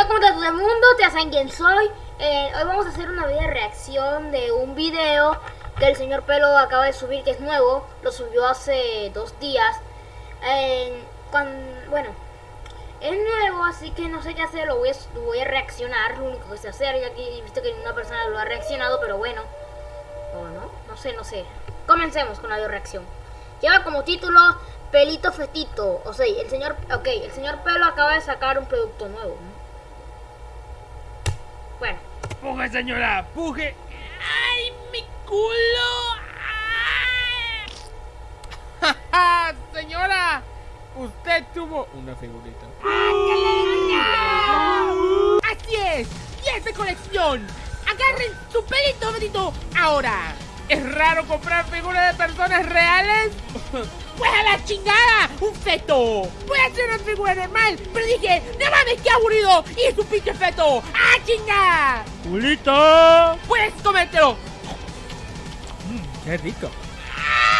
Hola, ¿cómo está todo el mundo? ¿Te saben quién soy? Eh, hoy vamos a hacer una video de reacción de un video que el señor Pelo acaba de subir, que es nuevo. Lo subió hace dos días. Eh, bueno, es nuevo, así que no sé qué hacer. Lo voy, a, voy a reaccionar, lo único que sé hacer. Ya que he visto que una persona lo ha reaccionado, pero bueno. O no, no sé, no sé. Comencemos con la video reacción. Lleva como título Pelito Fetito. O sea, el señor, ok, el señor Pelo acaba de sacar un producto nuevo. Bueno. Puje, señora, puje. ¡Ay, mi culo! ¡Ja, señora! Usted tuvo una figurita. ¡Así es! ¡Y es de colección! ¡Agarren su pelito, Fetito! ¡Ahora! ¿Es raro comprar figuras de personas reales? ¡Pues a la chingada! ¡Un feto! Voy a hacer una figura normal, pero dije, ¡no mames, qué aburrido! ¡Y es un pinche feto! ¡Ah, chinga! ¡Julito! ¡Puedes comértelo! Mm, ¡Qué rico!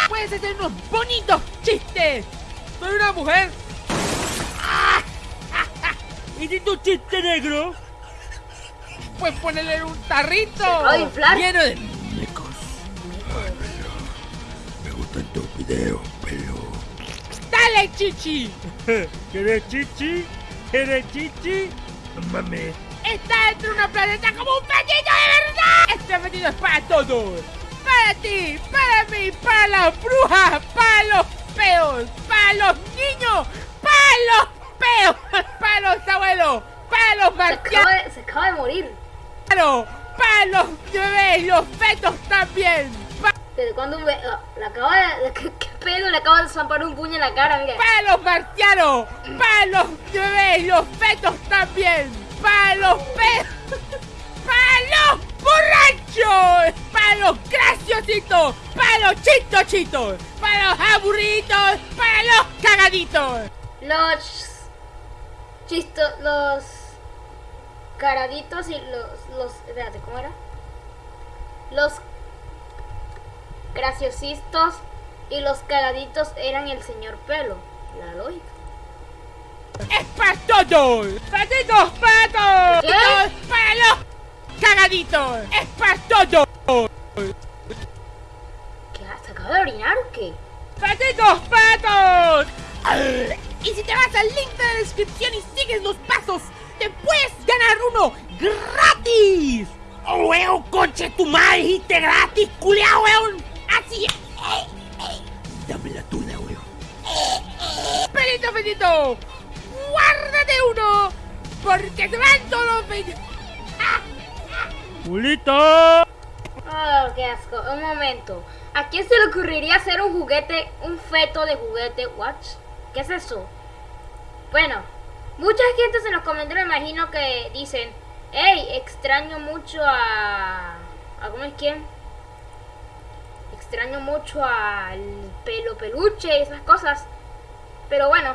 ¡Puedes hacer unos bonitos chistes! ¡Soy una mujer! ¿Y si tu chiste negro? Pues ponerle un tarrito lleno de Tus videos, pelo. ¡Dale, chichi! ¿Quieres chichi? ¿Quieres chichi? No mames. Está dentro de una planeta como un fetito de verdad. Este fetito es para todos. Para ti, para mí, para las brujas, para los peos, para los niños, para los peos, para los abuelos, para los marcianos. Se, se acaba de morir. Claro, para los bebés, los fetos también. ¿Desde cuando un bebé? Le acaba de... ¿Qué, pedo? Le acaba de zampar un puño en la cara, mira. ¡Para los marcianos! ¡Para los bebés, los fetos también! ¡Para los pedos! ¡Para los borrachos! ¡Para los graciositos! ¡Para los chistochitos! ¡Para los aburridos! ¡Para los cagaditos! Los... Chistos... Los... Caraditos y los... los espérate, ¿cómo era? Los graciosistos y los cagaditos eran el señor Pelo. La lógica. ¡Es para todos! ¡Patitos patos! ¿Qué? ¡Para los cagaditos! ¡Es para todos! ¿Qué? ¿Se acaba de orinar o qué? ¡Patitos patos! Y si te vas al link de la descripción y sigues los pasos, te puedes ganar uno gratis. ¡Oh, weón, conche tu madre, dijiste gratis, culiao, weón! Pelito, pelito. Guárdate uno. Porque te van todos los ¡Julito! Oh, qué asco. Un momento. ¿A quién se le ocurriría hacer un juguete, un feto de juguete? ¿What? ¿Qué es eso? Bueno, mucha gente en los comentarios me imagino que dicen, hey, extraño mucho a... ¿A cómo es quién? extraño mucho al pelo peluche y esas cosas. Pero bueno.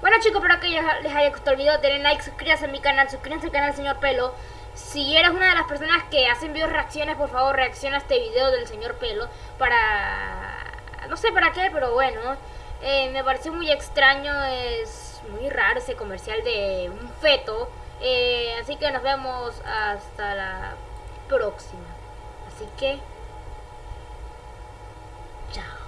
Bueno chicos, espero que les haya gustado el video. Denle like, suscríbanse a mi canal, suscríbanse al canal Señor Pelo. Si eres una de las personas que hacen videos reacciones, por favor reacciona a este video del Señor Pelo. Para... No sé para qué, pero bueno. Eh, me pareció muy extraño, es muy raro ese comercial de un feto. Eh, así que nos vemos hasta la próxima. Así que... Chao.